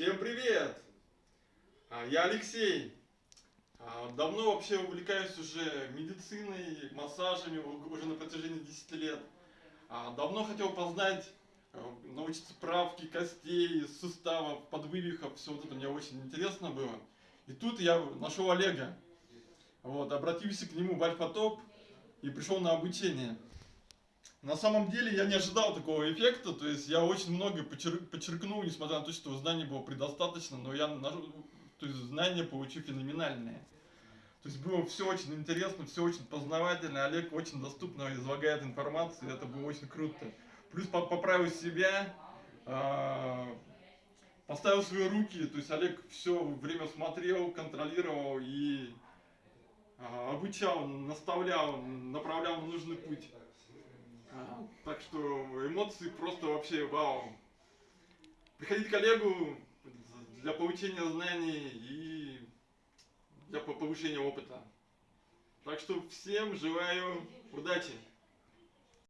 Всем привет! А, Я Алексей. А, Давно вообще увлекаюсь уже медициной, массажами, уже на протяжении 10 лет. А, Давно хотел познать, научиться правки костей, суставов, подвывихов, все вот это мне очень интересно было. И тут я нашел Олега. Вот, обратился к нему в Альфа-Топ и пришел на обучение. На самом деле я не ожидал такого эффекта, то есть я очень много почер- подчеркнул, несмотря на то, что знаний было предостаточно, но я то есть знания получил феноменальные. То есть было все очень интересно, все очень познавательно, Олег очень доступно излагает информацию, это было очень круто. Плюс по- поправил себя, а, поставил свои руки, то есть Олег все время смотрел, контролировал и а, обучал, наставлял, направлял на нужный путь. Эмоции просто вообще вау. Приходить к коллегу для получения знаний и для по- повышения опыта. Так что всем желаю удачи.